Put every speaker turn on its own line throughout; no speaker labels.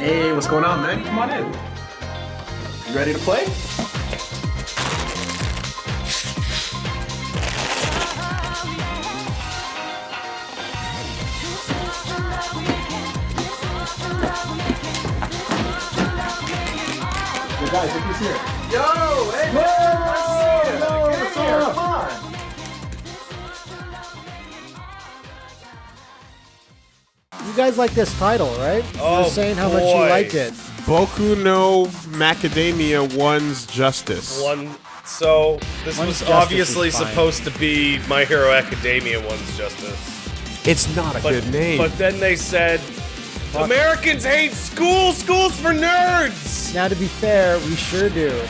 Hey, what's going on, man? Come on in. You ready to play? Guys, look who's here. Yo, hey, man, nice to see you.
Yo,
Get
what's up? You guys like this title, right?
Oh,
You're saying how much you
boy.
like it.
Boku no Macadamia one's justice.
One. So this
One's
was
Justice
obviously
is fine.
supposed to be My Hero Academia one's Justice,
It's not a
but
good name.
but then they said Americans hate school. Schools for nerds.
Now, to be fair, we sure do.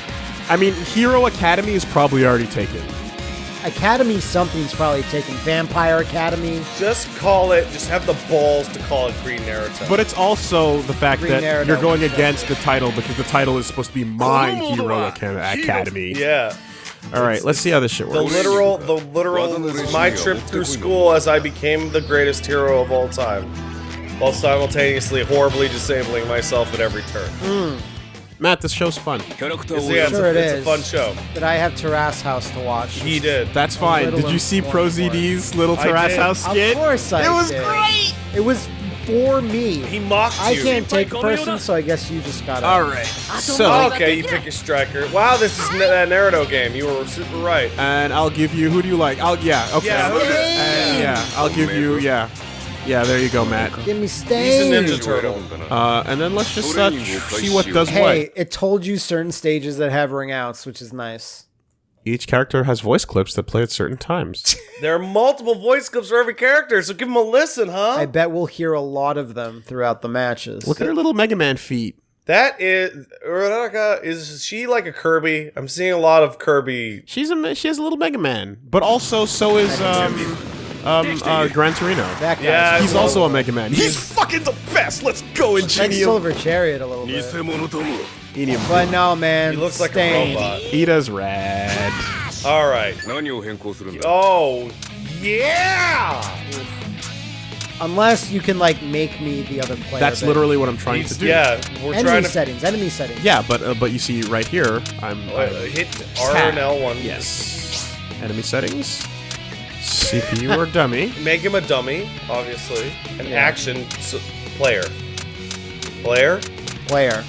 I mean, Hero Academy is probably already taken.
Academy something's probably taken. Vampire Academy.
Just call it. Just have the balls to call it Green Naruto.
But it's also the fact
Green
that
Naruto
you're going against the title because the title is supposed to be My Hero Aca- Academy.
yeah,
All right, let's see how this shit works.
the literal, the literal my trip through school as I became the greatest hero of all time, while simultaneously horribly disabling myself at every turn. Hmm.
Matt, this show's fun.
It's, yeah, it's,
Sure
a,
it
it's a fun show.
But I have Terrace House to watch.
He did.
That's fine. Did you see Pro
informed for it.
ZD's little
I
Terrace
did.
House
Of course I did.
It was
did.
great.
It was for me.
He mocked
I
you.
can't take a person, so I guess you just got it.
All right. So,
Okay, you pick a striker. Wow, this is n- that Naruto game. You were super right.
and I'll give you. Who do you like? I'll yeah. Okay.
Yeah, who do-
And, yeah. I'll give you. Yeah. Yeah. There you go, Matt.
Give me
He's a Ninja Turtle.
Uh, and then let's just uh, see what does
Hey,
what.
it told you certain stages that have ring outs, which is nice.
Each character has voice clips that play at certain times.
There are multiple voice clips for every character, so give them a listen, huh?
I bet we'll hear a lot of them throughout the matches.
Look at her little Mega Man feet.
that is Uraraka. Is she like a Kirby? I'm seeing a lot of Kirby.
She's a she has a little Mega Man, but also so is um um, uh, Gran Torino.
That guy.
Yeah,
he's also a Mega Man. He's, fucking the best. Let's go, Ingenium.
Like Silver Chariot a little bit.
Inium.
But no, man.
He looks like
stained.
a robot.
Iida's rad.
All right. Oh, yeah.
Unless you can like make me the other player.
That's literally what I'm trying to do.
Yeah, we're
enemy
trying to
settings, enemy settings.
Yeah, but uh, but you see right here, I'm,
oh,
I'm
hit R and L one.
Yes. Enemy settings. CPU or dummy.
Make him a dummy, obviously. An
Yeah.
action s- player. Player.
Player.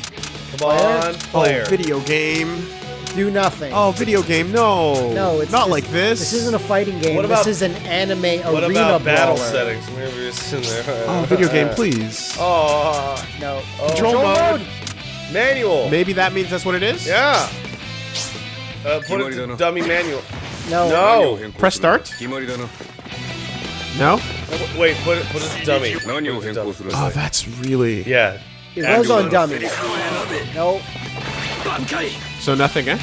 Come
Player?
on, player.
Oh, video game.
Do nothing.
Oh, video game. No.
no, it's
not
this-
like this.
This isn't a fighting game.
What about-
this is an anime
What
arena
about battle
brawler.
settings? Maybe it's in there.
Oh, video game, please.
Oh,
No.
Control mode.
manual.
Maybe that means that's what it is.
Yeah. Uh, put it to dummy manual.
No.
No.
Press start. No.
Wait, put it, put it dummy.
Oh, that's really.
Yeah.
It was on dummy. No.
So nothing, eh?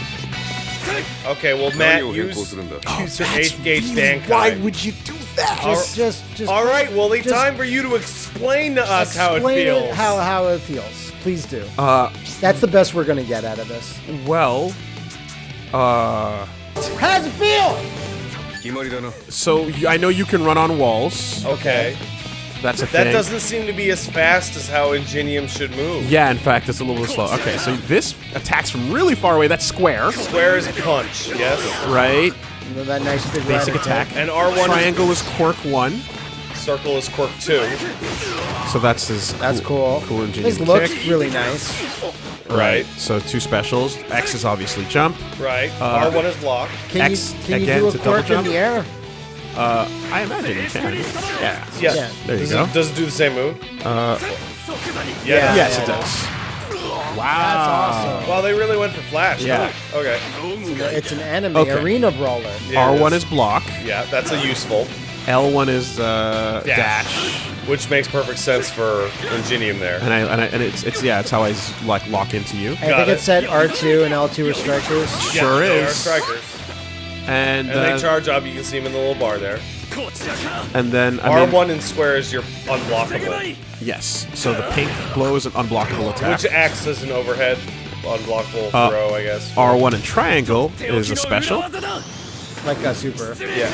Okay, well, Matt, use, use your eighth gauge really.
Why would you do that?
Just, just, just.
All right, Wooly, time for you to explain to us how it feels.
Explain how how it feels. Please do.
Uh,
that's the best we're gonna get out of this.
Well, uh.
How's it feel?
So I know you can run on walls.
Okay.
That's a
that
thing.
That doesn't seem to be as fast as how Ingenium should move.
Yeah, in fact, it's a little slow. Okay, so this attacks from really far away. That's square.
Square is punch, yes.
Right.
You know that nice big
Basic
attack.
attack.
And R1
Triangle is, is quirk
1 circle is quirk two.
so that's his.
That's cool.
Cool ingenious
This looks
kick.
really nice.
Right.
So two specials. X is obviously jump.
Right.
Uh,
R1 is block.
Can
X
you can
again
you
to
do a
double
quirk in
jump?
the air?
Uh, I imagine you can. Yeah.
Yeah.
Yeah.
There you
does
go.
It, does it do the same move?
Uh,
Yeah.
yes,
yeah,
it does. Wow.
That's awesome.
Well, they really went for Flash.
Yeah.
huh? Okay.
It's an anime
Okay.
arena brawler.
Yeah,
R1
is.
is block.
Yeah, that's a useful.
L1 is uh,
Dash.
dash.
Which makes perfect sense for Ingenium there.
And I and I and it's it's yeah, it's how I like lock into you.
I
Got
think
it.
it said R2 and L2 are strikers.
Yeah,
Sure
they are
is.
strikers.
And
And
uh,
they charge up. You can see them in the little bar there.
and then I mean,
R1 and square is your unblockable,
yes. So the pink blow is an unblockable attack.
which acts as an overhead unblockable
Uh,
throw, I guess.
R1 and triangle is a special.
Like a super.
Yeah.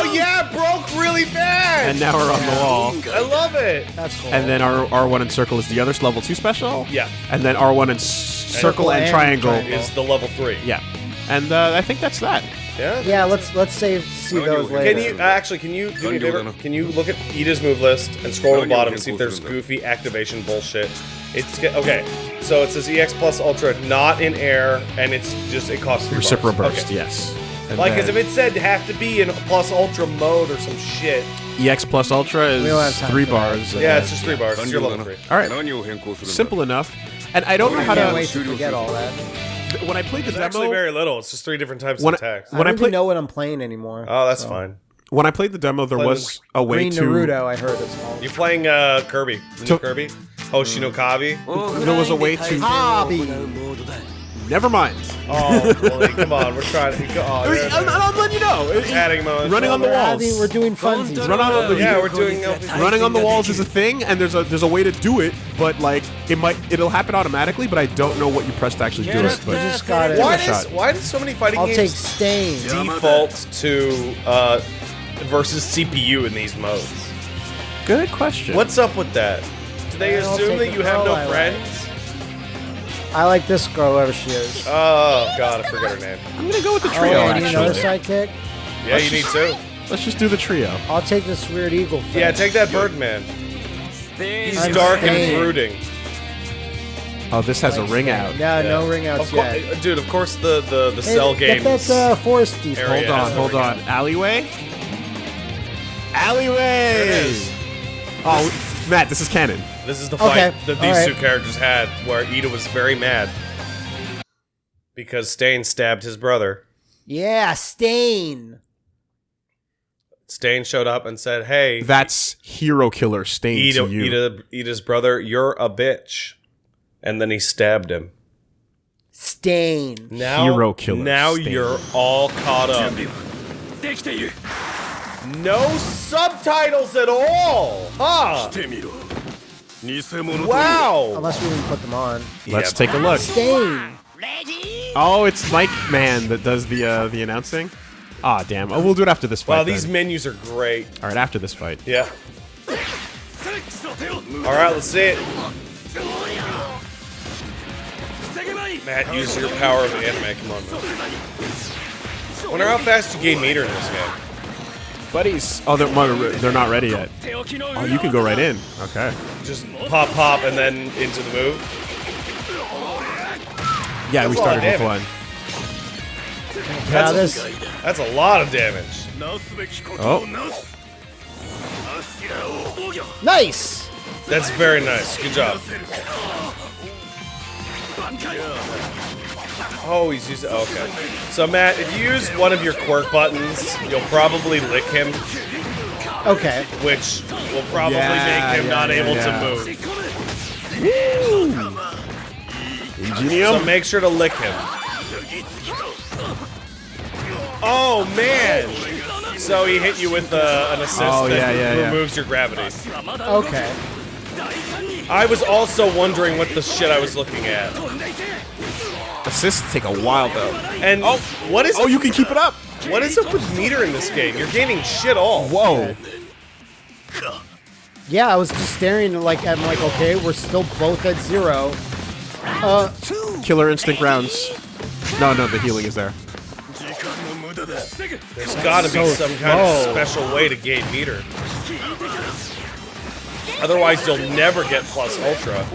Oh yeah, broke really bad.
And now we're on the wall.
I love it.
That's cool.
And then our R1 and circle is the other level 2 special.
Yeah.
And then R1 and circle and,
and
triangle.
triangle.
Is the level three.
Yeah. And uh, I think that's that.
Yeah.
yeah, let's let's save see those later.
Can you uh, actually? Can you do me a favor? Can you look at Iida's move list and scroll to the bottom and see if there's goofy activation bullshit? It's okay. So it says EX plus Ultra, not in air, and it's just it costs three
Reciprocal burst,
Okay.
yes. And
like,
cause
if it said have to be in plus ultra mode or some shit.
EX plus ultra is three bars.
Yeah, it's just three yeah. bars. You're level three.
All right. Simple enough. And I don't know how to.
wait to forget all that
when I played the
There's
demo,
actually very little. It's just three different types
when,
of attacks.
When I,
I
play,
know what I'm playing anymore.
Oh, that's
so.
fine.
When I played the demo, there was a way
Green
to
Naruto. I heard it's called.
You're playing uh, Kirby,
to...
Kirby, Hoshinokabi.
Oh, there was a way to.
Hobby.
Never mind.
Oh, well, come on. We're trying to. Oh,
I mean, I'm, I'm letting you know. It- it-
adding them on
running on the
We're,
walls.
having, we're doing funsies.
Run on the
Yeah, we're doing.
running on the walls is a thing, and there's a there's a way to do it, but like it might it'll happen automatically, but I don't know what you press to actually do it. But
just got it.
Why
a
does why does so many fighting
I'll take
games
Stain.
default to uh, versus CPU in these modes?
good question.
What's up with that? Do they
I'll
assume
take
that you have no
I like.
friends?
I like this girl, whoever she is.
Oh god, I forget her name.
I'm gonna go with the
Oh,
trio.
I need another
actually,
sidekick.
Yeah, you need two.
let's just do the trio.
I'll take this weird eagle. Thing.
Yeah, take that Birdman. He's
I'm
dark and brooding.
Oh, this has a ring out.
Yeah, no ring outs yet.
dude. Of course, the the the
Hey,
cell
get
games.
that uh, foresty.
area.
Hold on, hold on. Alleyway. Alleyway. Oh, Matt, this is canon.
This is the fight
Okay,
that these
alright.
two characters had, where Iida was very mad because Stain stabbed his brother.
Yeah, Stain.
Stain showed up and said, "Hey,
That's hero killer stain
Iida,
to you.
Iida, Iida's brother, you're a bitch," and then he stabbed him.
Stain.
Now,
Hero killer
Now
Stain.
you're all caught up. No subtitles at all, huh? Wow.
Unless we didn't put them on.
Let's
Yeah.
take a look.
Stain.
Oh, it's Mike Man that does the uh, the announcing. Ah, damn. Oh, we'll do it after this fight.
Wow, these
then.
menus are great.
All right, after this fight.
Yeah. All right, let's see it. Matt, use your power of anime. Come on, man. Wonder how fast you gain meter in this game.
Buddies. Oh, they're they're not ready yet. Oh, you can go right in. Okay.
Just pop, pop, and then into the move.
Yeah, we
That's a lot of
started with one.
Yeah, this.
That's a lot of damage.
Oh,
Nice.
That's very nice. Good job. Oh, he's using. Okay. So Matt, if you use one of your quirk buttons, you'll probably lick him,
Okay.
which will probably
Yeah,
make him
yeah,
not
yeah,
able
yeah.
to move.
Ingenium.
So make sure to lick him. Oh man! So he hit you with uh, an assist
Oh,
that
yeah, yeah, yeah.
removes your gravity.
Okay.
I was also wondering what the shit I was looking at.
Assists take a while though.
And oh, what is
Oh, you can keep it up.
what is up with meter in this game? You're gaining shit all.
Whoa.
Yeah, I was just staring like I'm like, okay, we're still both at zero. Uh,
Killer instinct rounds. No, no, the healing is there.
There's got to be some kind of special way to gain meter. Otherwise, you'll never get plus ultra.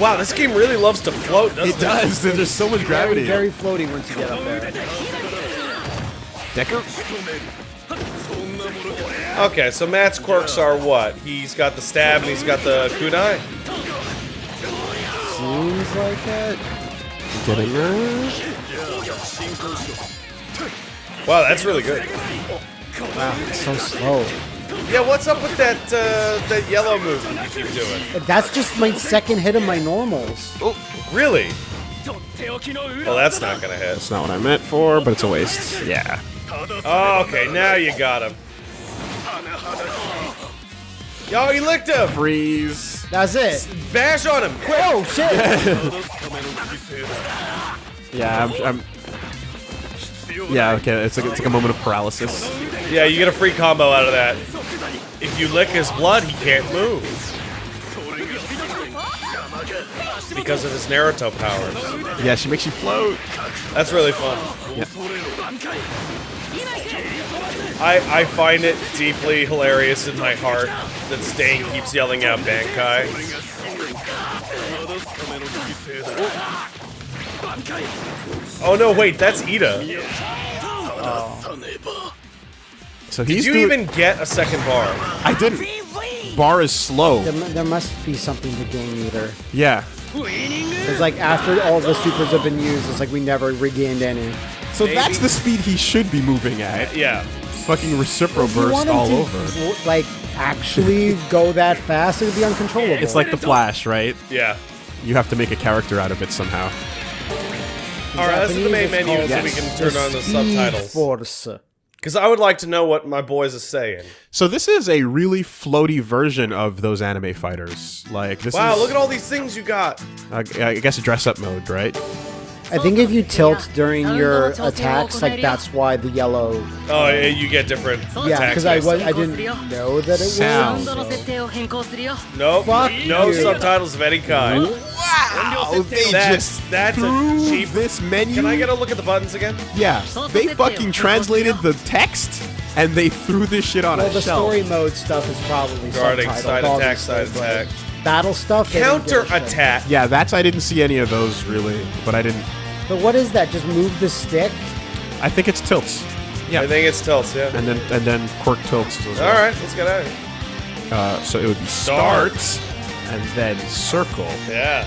Wow, this game really loves to float, doesn't it?
It does. There's so much gravity.
very floaty once you get up there.
Decker.
Okay, so Matt's quirks are what? He's got the stab and he's got the kunai.
Seems like it.
Getting there.
Wow, that's really good.
Wow, it's so slow.
Yeah, what's up with that uh, that yellow move that you keep doing?
That's just my second hit of my normals.
Oh, really? Well, that's not gonna hit.
That's not what I meant for, but it's a waste. Yeah.
Oh, okay, now you got him. Yo, he licked him.
Freeze.
That's it.
Bash on him, quick.
Oh shit!
Yeah, I'm, I'm Yeah, okay, it's like, it's like a moment of paralysis.
Yeah, you get a free combo out of that. If you lick his blood, he can't move. Because of his Naruto powers.
Yeah, she makes you float.
That's really fun.
Yeah.
I, I find it deeply hilarious in my heart that Stain keeps yelling out Bankai. Oh Oh, no, wait, that's Iida.
Oh.
So
he's.
Did
you
even get a second bar?
I didn't. Bar is slow.
There, there must be something to gain either.
Yeah.
It's like after all the supers have been used, it's like we never regained any.
So
Maybe.
that's the speed he should be moving at.
Uh, yeah.
Fucking recipro
If
burst all
to,
over.
Like actually go that fast, it would be uncontrollable.
It's like the Flash, right?
Yeah.
You have to make a character out of it somehow.
Alright, let's do the main
Japanese,
menu
it's
so
called
we can turn on the subtitles.
Force.
Because I would like to know what my boys are saying.
So this is a really floaty version of those anime fighters. Like this
Wow,
is
look at all these things you got.
I I guess a dress up mode, right?
I think if you tilt during your attacks, like that's why the yellow.
Oh, yeah, you get different
Yeah,
attacks.
because I was I didn't know that it was.
Sound.
so- Fuck
no
you.
subtitles of any kind.
Wow, they
That's that's a cheap.
this menu.
Can I get a look at the buttons again?
Yeah, they fucking translated the text and they threw this shit on
Well,
a
the
shelf.
story mode stuff is probably
Guarding,
subtitled,
side attack, side
but
attack.
Battle stuff. they didn't give a
Counter
shit.
attack.
Yeah, that's I didn't see any of those really, but I didn't.
But what is that? Just move the stick.
I think it's tilts. Yeah,
I think it's tilts. Yeah.
and then and then quirk tilts. As well.
All right, let's get out of here.
Uh, so it would be
Start.
start, and then circle.
Yeah.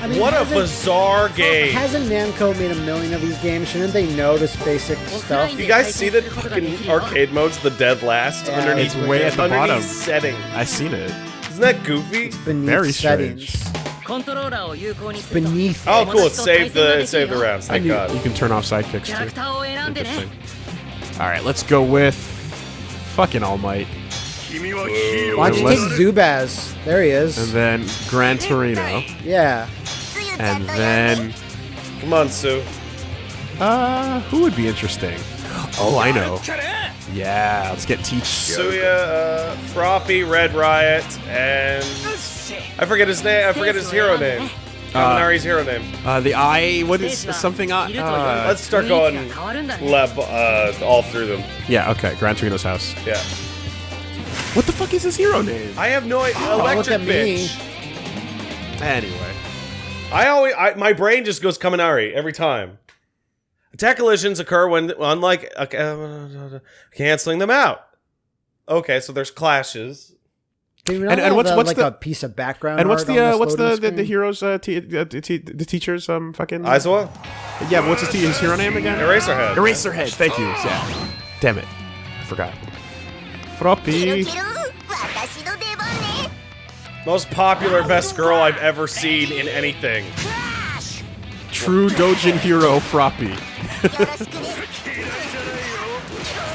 I mean,
What a bizarre game.
Hasn't Namco made a million of these games? Shouldn't they know this basic stuff?
You guys see the fucking arcade mode's the dead last
Yeah,
underneath
it's way
at the
underneath
bottom.
setting.
I seen it.
Isn't that goofy?
Beneath
Very
settings.
strange.
Beneath.
Oh, cool! It saved the it saved the rounds. Thank
You,
God.
you can turn off sidekicks too. Interesting. All right, let's go with fucking All Might,
Why don't you take Zubaz? There he is.
and then Gran Torino,
yeah.
and then
Come on, Sue.
uh, who would be interesting? Oh, I know. Yeah, let's get Teach.
Suya, uh, Froppy, Red Riot, and I forget his name. I forget his hero name. Kaminari's hero name.
Uh, the eye. What is something? Uh, uh,
Let's start going lab, uh, all through them.
yeah. Okay. Gran Torino's house.
Yeah.
What the fuck is his hero name?
I have no idea.
Oh, look
Electric
at me.
bitch.
Anyway.
I always, I, my brain just goes Kaminari every time. Attack collisions occur when, unlike uh, canceling them out. Okay, so there's clashes.
Do
And- and what's-
the-
what's
like
the-
a piece of background?
And what's the uh,
this
what's the, the the
screen?
hero's uh, t- uh, t- t- the teacher's um fucking
Aizawa?
yeah what's his, t- his hero name again?
Eraserhead.
Eraserhead. Thank you. Yeah. Damn it, I forgot. Froppy.
Most popular best girl I've ever seen in anything.
True Dojin hero Froppy.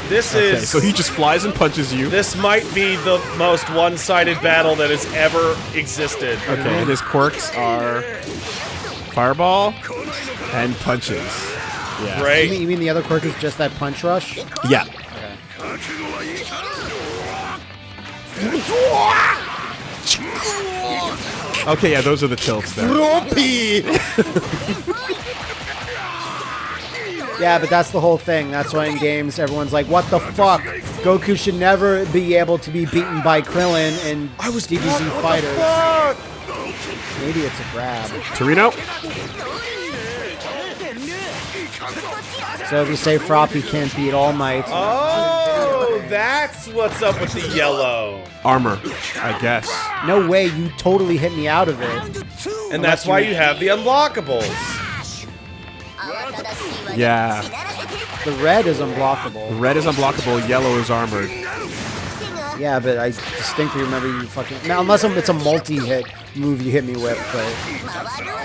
This
Okay,
is.
so he just flies and punches you.
This might be the most one-sided battle that has ever existed.
Okay, and his quirks are fireball and punches. Yeah.
You
Right?
mean, you mean the other quirk is just that punch rush?
Yeah. Okay, yeah, those are the tilts there.
Yeah, but that's the whole thing. That's why in games everyone's like, "What the fuck? Goku should never be able to be beaten by Krillin and I was DBZ fighters." Maybe it's a grab.
Torino?
So if you say Froppy can't beat All Might,
Oh, that's what's up with the yellow.
Armor, I guess.
no way, you totally hit me out of it.
And that's why you have the unblockables.
Yeah.
The red is unblockable.
Red is unblockable, yellow is armored.
Yeah, but I distinctly remember you fucking. Now, unless it's a multi-hit move you hit me with, but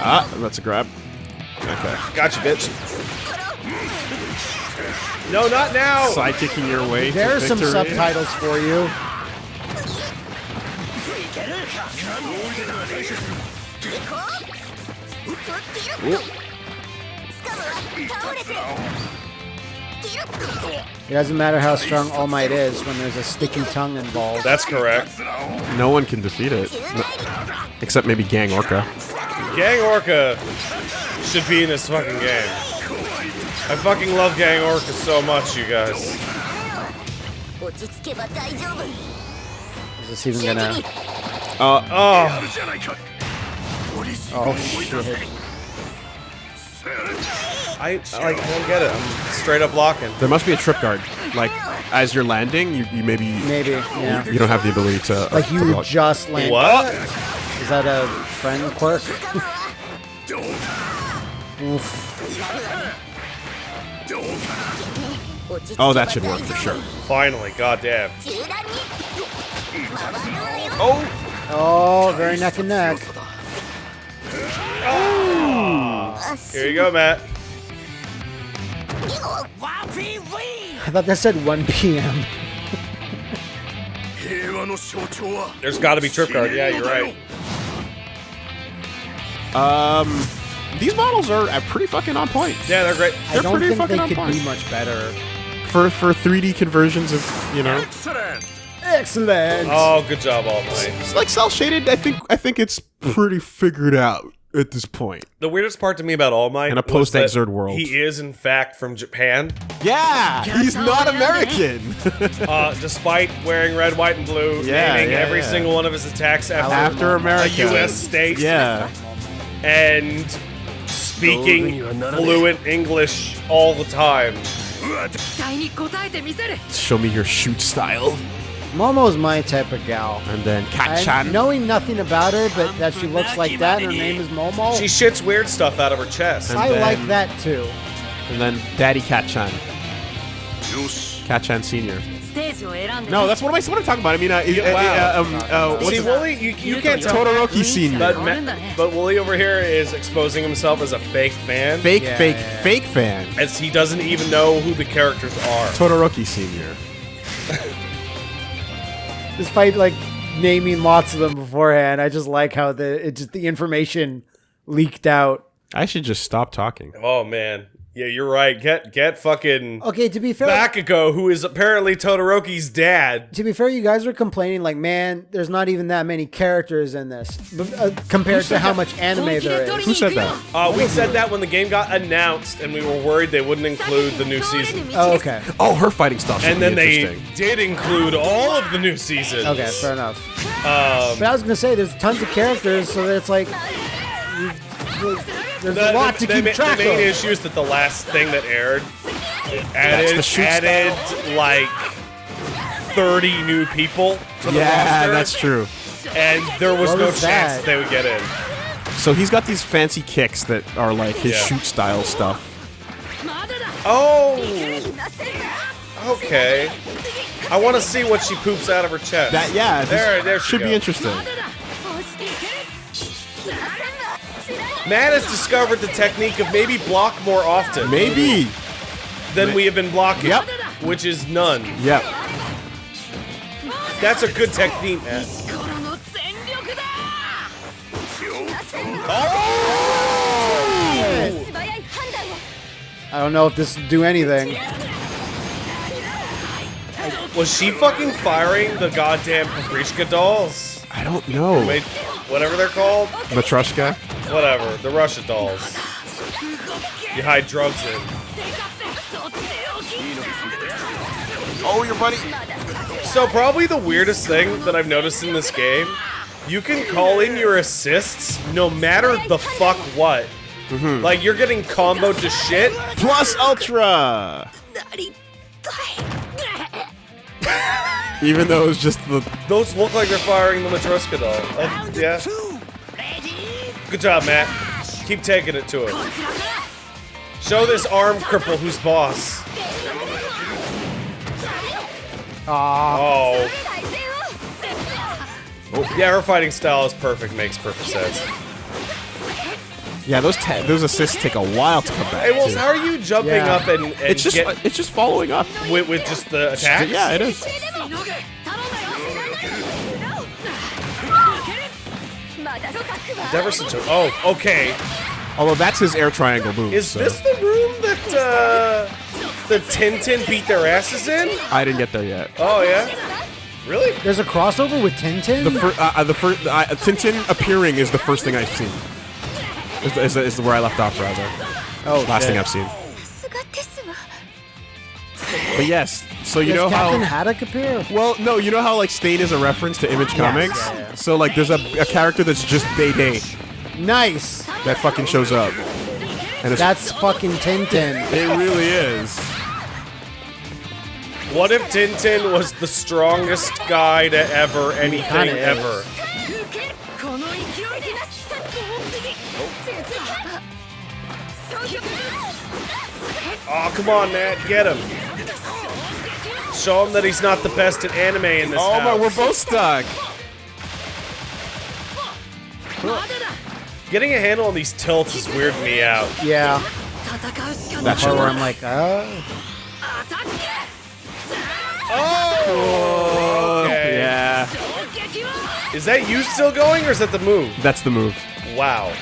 Ah, that's a grab. Okay.
Gotcha, bitch. No, not now.
Sidekicking your way
there
to
are some subtitles for you. It doesn't matter how strong All Might is when there's a sticky tongue involved.
That's correct.
No one can defeat it. Except maybe Gang Orca.
Gang Orca should be in this fucking game. I fucking love Gang Orca so much, you guys.
Is this even gonna...
Uh, oh.
Oh, shit.
I, like don't get it. I'm straight up blocking.
There must be a trip guard. Like, as you're landing, you, you maybe...
Maybe, yeah.
You don't have the ability to...
Uh,
like,
you
to
just landed.
What?
Is that a friend quirk?
oh, that should work for sure.
Finally, goddamn. Oh!
Oh, very neck and neck.
Oh here you go, Matt.
I thought that said 1 p.m.
There's got to be trip card. Yeah, you're right.
Um, these models are uh, pretty fucking on point
Yeah, they're great.
I
They're
don't
pretty
think
fucking
they
on
could
point.
be much better.
for for 3D conversions of you know.
Excellent.
Oh, good job, All Might.
It's like cell shaded. I think I think it's pretty figured out at this point.
The weirdest part to me about All Might
in a post-exert world,
he is in fact from Japan.
Yeah, he's not American.
uh, despite wearing red, white, and blue,
yeah,
naming
yeah,
every
yeah.
single one of his attacks after,
after America, a
U.S. state.
Yeah,
and speaking fluent English all the time.
Show me your shoot style.
Momo's my type of gal.
And then Kacchan.
Knowing nothing about her, but that she looks like that, and her name is Momo.
She shits weird stuff out of her chest.
And
I
then-
like that too.
And then Daddy
Kacchan. Kat Chan Senior.
No, that's what am I? What I'm talking about. I mean, uh, uh,
wow.
uh, um, uh,
See, Wooly, you, you can't tell.
Todoroki Senior.
But, Ma- but Wooly over here is exposing himself as a fake fan,
Fake,
Yeah,
fake,
yeah.
fake fan.
as he doesn't even know who the characters are.
Todoroki Senior.
Despite like naming lots of them beforehand, I just like how the it just the information leaked out.
I should just stop talking.
Oh man, yeah, you're right. Get get fucking
Okay, to be fair,
Bakugo, who is apparently Todoroki's dad.
to be fair, you guys were complaining like, man, there's not even that many characters in this uh, compared to how much anime there is.
Who said that?
Uh, we said that when the game got announced, and we were worried they wouldn't include the new season.
Oh, okay,
Oh, her fighting style should
And
be
then they did include all of the new seasons.
okay, fair enough.
Um,
But I was gonna say, there's tons of characters, so that it's like you- there's
the,
a lot to
the,
keep
the,
track
the main
of.
issue is that the last thing that aired added, added like 30 new people to the
yeah,
roster.
Yeah, that's true.
And there was
what
no
was
chance
that?
they would get in.
So he's got these fancy kicks that are like his
yeah.
shoot style stuff.
Oh! Okay. I want to see what she poops out of her chest.
That, yeah,
there, there
should go.
be
interesting.
Matt has discovered the technique of maybe block more often.
Maybe.
Than we have been blocking.
Yep.
Which is none.
Yep.
That's a good technique, Matt. Oh!
I don't know if this will do anything.
Was she fucking firing the goddamn Paprishka dolls?
I don't know.
Wait, whatever they're called?
Matryoshka?
Whatever. The Russia dolls. You hide drugs in.
Oh, your buddy.
So probably the weirdest thing that I've noticed in this game, you can call in your assists no matter the fuck what. Mm -hmm. Like you're getting comboed to shit.
Plus Ultra! Even though it's just the...
Those look like they're firing the Matryoshka doll. Uh, yeah. Good job, Matt. Keep taking it to him. Show this arm cripple who's boss. Oh.
oh.
Yeah, her fighting style is perfect. Makes perfect sense.
Yeah, those those assists take a while to come back.
Hey,
well,
how are you jumping
yeah.
up and, and,
it's just it's just following up
with, with just the attack?
Yeah, it is.
Deverson took. Oh, okay.
Although that's his air triangle move.
Is
so.
this the room that uh, the Tintin beat their asses in?
I didn't get there yet.
Oh yeah. Really?
There's a crossover with Tintin.
The, fir- uh, uh the first uh, Tintin appearing is the first thing I've seen. Is, is, is where I left off rather.
Oh,
last thing I've seen. But yes, so you
Does
know
Captain
how
Haddock appear?
Well, no, you know how like Stain is a reference to Image Comics. So like, there's a, a character that's just Day Day.
Nice.
That fucking shows up. And
that's fucking Tintin.
It really is.
What if Tintin was the strongest guy to ever anything ever? Oh, come on, Nat, get him. Show him that he's not the best at anime in this
Oh
house.
my, we're both stuck.
Getting a handle on these tilts is weirding me out.
Yeah.
That's
part where I'm like, uh.
oh.
Oh! Okay.
Yeah.
Is that you still going, or is that the move?
That's the move.
Wow.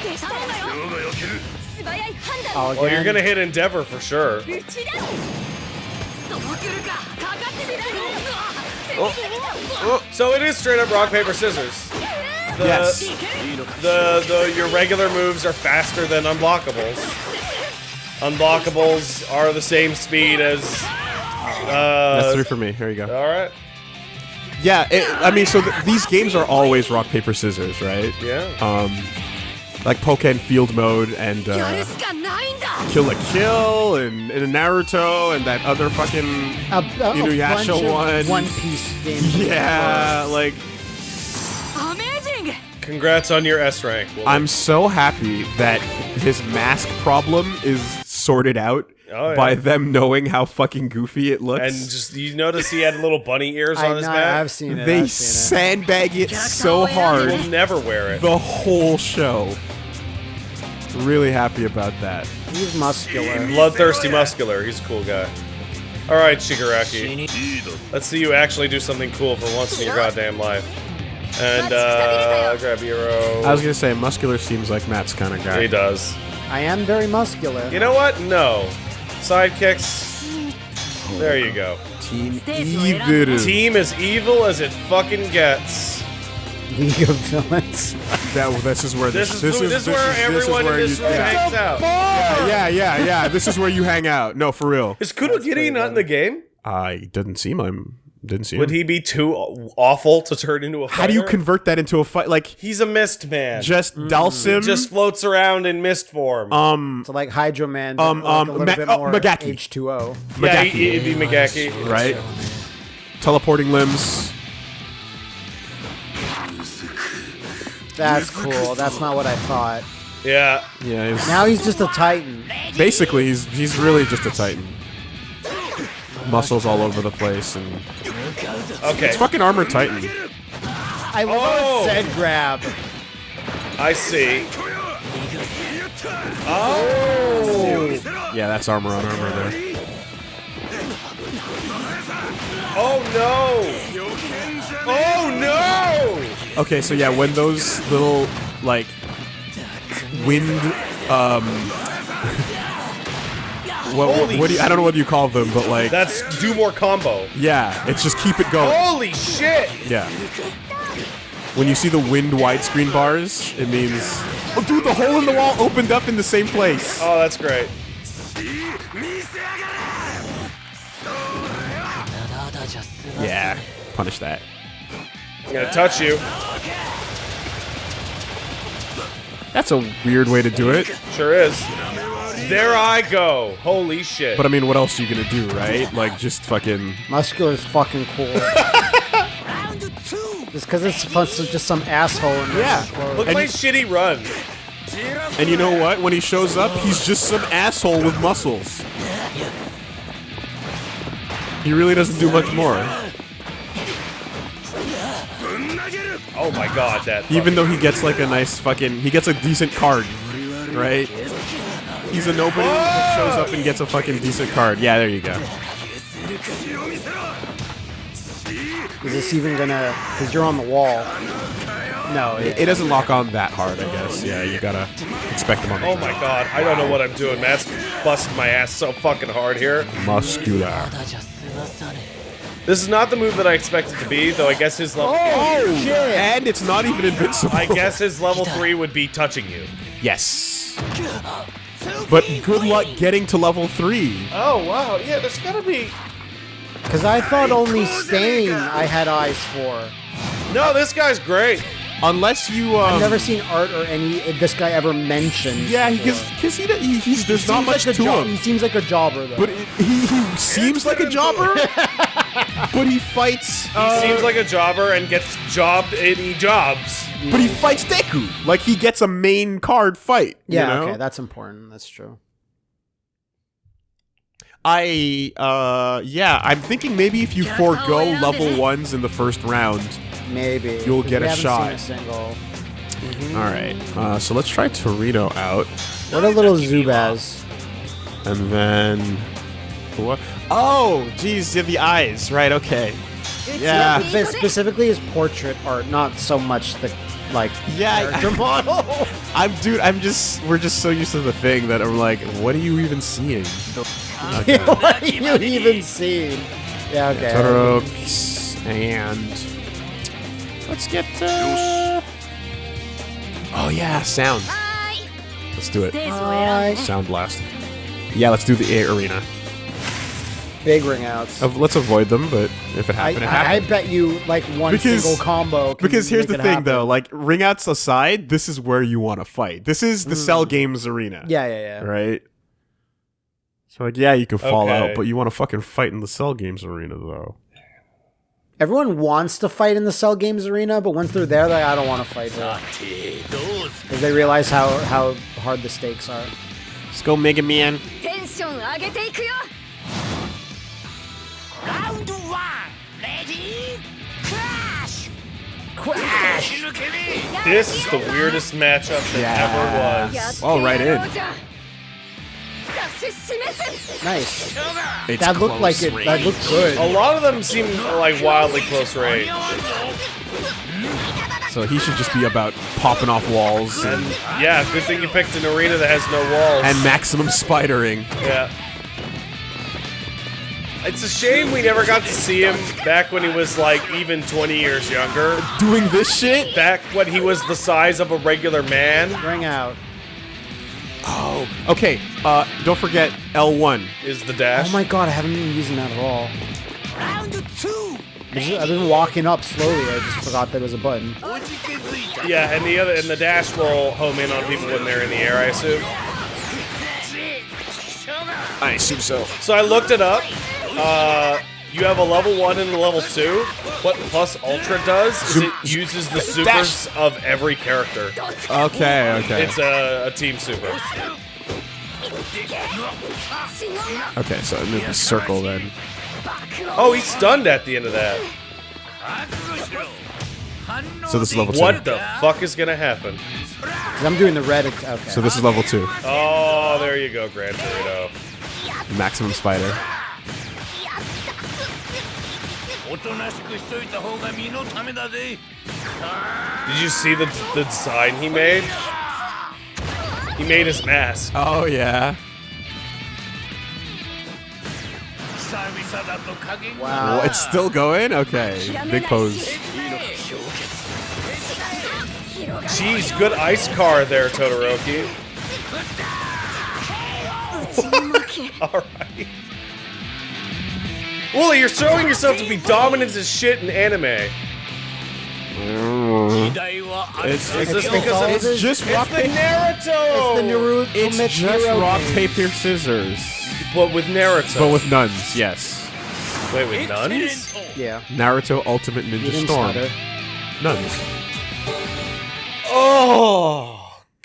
Oh,
well, you're gonna hit Endeavor for sure.
Oh. oh.
So it is straight up rock, paper, scissors. The,
yes.
The, the your regular moves are faster than unblockables. Unblockables are the same speed as. Uh, That's
three for me. Here you go.
All right.
Yeah, it, I mean, so th these games are always rock paper scissors, right?
Yeah.
Um, like Pokken Field Mode and uh, Kill la Kill and, and Naruto and that other fucking
a, a,
Inuyasha
a
one.
One Piece.
Yeah, like.
Amazing.
Congrats on your S rank.
I'm so happy that his mask problem is sorted out
Oh, yeah.
by them knowing how fucking goofy it looks.
and just you notice he had little bunny ears
I
on his
know,
back.
I've seen it.
they
I've seen
sandbag it so hard
We'll never wear it.
the whole show. Really happy about that.
He's muscular.
Bloodthirsty muscular. He's a cool guy. All right, Shigaraki. Let's see you actually do something cool for once in your goddamn life. And uh, grab hero.
I was gonna say muscular seems like Matt's kind of guy.
He does.
I am very muscular.
You know what? No. Sidekicks. There you go.
Team Evil.
Team as evil as it fucking gets.
League of Villains.
That, this is where
This is
this,
this, is where everyone in this
you,
room
yeah.
hangs out.
yeah, yeah, yeah. This is where you hang out. No, for real.
Is Kurogiri not in the game?
I didn't see him. Didn't see him.
Would he be too awful to turn into a fighter?
How do you convert that into a fight? Like
He's a mist man.
just Dhalsim?
just floats around in mist form.
um,
So like Hydro Man, but
Um,
like
um,
a little
Ma-
bit
oh,
more
Magaki.
H2O.
yeah,
Magaki.
he, would be Magaki.
right? Teleporting limbs.
That's cool. That's not what I thought.
Yeah.
Yeah, he's,
Now he's just a Titan.
basically he's he's really just a Titan. Muscles all over the place and
Okay.
it's fucking armor Titan.
I love
Oh.
said grab.
I see. Oh.
Yeah, that's armor on armor there.
Oh no. Oh no.
Okay, so yeah, when those little like wind um what, what, do you, I don't know what you call them, but like
That's do more combo.
yeah, it's just keep it going.
Holy shit.
Yeah. When you see the wind widescreen bars, it means oh dude, the hole in the wall opened up in the same place.
Oh, that's great.
Yeah, punish that.
I'm gonna touch you.
That's a weird way to do it.
Sure is. There I go. Holy shit.
But I mean, what else are you gonna do, right? Like just fucking
Muscular is fucking cool. just because it's fun, so just some asshole in there.
Yeah.
Look at
and-
my shitty run.
And you know what? When he shows up, he's just some asshole with muscles. He really doesn't do much more.
Oh my god, that.
Even though he gets like a nice fucking, he gets a decent card, right? He's a nobody that shows up and gets a fucking decent card. Yeah, there you go.
Is this even gonna? Because you're on the wall. No,
It, it doesn't lock on that hard, I guess. Yeah, you gotta expect them on the
Oh my god, I don't know what I'm doing. Matt's busting my ass so fucking hard here.
muscular.
This is not the move that I expected to be, though I guess his level
Oh, shit!
And it's not even invincible.
I guess his level 3 would be touching you.
Yes. But good luck getting to level three.
Oh wow, yeah, there's gotta be
Because I thought only Stain I had eyes for.
No, this guy's great.
Unless you, um,
I've never seen art or any this guy ever mentioned.
yeah,
before.
because he, he, he's there's not much
like
to
jo-
him.
He seems like a jobber though.
But it, he, he seems like a jobber, but he fights.
He
uh,
seems like a jobber and gets jobbed and he jobs.
but he fights Deku. Like he gets a main card fight. you
yeah,
know?
okay, that's important. That's true.
I uh yeah, I'm thinking maybe if you forego level ones in the first round.
Maybe
you'll get
we
a shot.
Seen a single.
All right, uh, so let's try Torito out,
What a little Zubaz.
and then what? Oh, geez, you have the eyes, right? Okay. Yeah.
But specifically his portrait art, not so much the like
Yeah,
character model.
I'm dude. I'm just we're just so used to the thing that I'm like, what are you even seeing?
what are you even seeing? Yeah, okay.
Totoro, peace, and Let's get. Uh... Oh yeah, sound. Let's do it. Sound blast. Yeah, let's do the air arena.
Big ring outs.
Let's avoid them, but if it happened,
I, it
happened.
I bet you like one
because,
single combo.
because here's the thing,
happen.
though. Like ring outs aside, this is where you want to fight. This is the mm. Cell Games arena.
Yeah, yeah, yeah.
Right. So like, yeah, you can fall
okay.
out, but you want to fucking fight in the Cell Games arena, though.
Everyone wants to fight in the Cell Games arena, but once they're there, they like, I don't want to fight. Because they realize how, how hard the stakes are.
Let's go Mega Man.
Round one, ready? Crash! Crash!
This is the weirdest matchup that
yeah.
ever was.
All right in.
Nice.
It's
that looked like it.
Range.
That looked good.
A lot of them seem like wildly close range.
So he should just be about popping off walls. And,
and yeah, good thing you picked an arena that has no walls.
And maximum spidering.
Yeah. It's a shame we never got to see him back when he was like even 20 years younger.
Doing this shit?
Back when he was the size of a regular man.
Bring out.
Oh, okay. Uh, don't forget L1.
Is the dash.
Oh my god, I haven't been using that at all. Round two. I've been walking up slowly. I just forgot there was a button.
Yeah, and the other and the dash will home in on people when they're in the air. I assume.
I assume so.
So I looked it up. Uh, you have a level one and a level two. What Plus Ultra does is it uses the supers of every character.
Okay, okay.
It's a, a team super.
Okay, so maybe circle then.
Oh, he's stunned at the end of that.
So this is level two.
What the fuck is gonna happen?
I'm doing the red. Okay.
So this is level two.
Oh, there you go, Gran Torino.
Maximum spider.
おとなしくしといた方が身のためだぜ
Did you see the the design he made? He made his mask.
Oh yeah.
久々だと加減が
wow.
Oh, it's still going? Okay. Big pose.
Jeez, good ice car there, Todoroki. Alright. Wooly, you're showing yourself to be dominant as shit in anime.
It's, it's,
because
it's,
it's just rock paper.
Naruto.
It's the Naruto.
It's
Mitch
just
Naruto
rock paper scissors.
But with Naruto.
But with nuns, yes.
Wait, with nuns?
Yeah.
Naruto Ultimate Ninja Storm. Nuns.
Oh.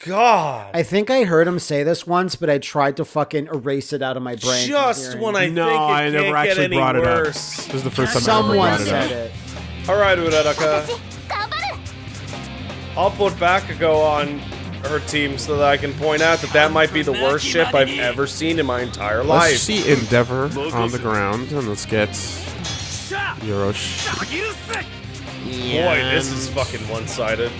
God.
I think I heard him say this once, but I tried to fucking erase it out of my brain.
Just when I
no,
think it
I never actually brought
worse.
it up. This is the first time
Someone I
ever brought
said it.
it.
All right, Uraraka.
I'll put Bakugo on her team so that I can point out that that might be the worst ship I've ever seen in my entire life.
Let's see Endeavor on the ground, and let's get Yorosh.
Boy, this is fucking one-sided.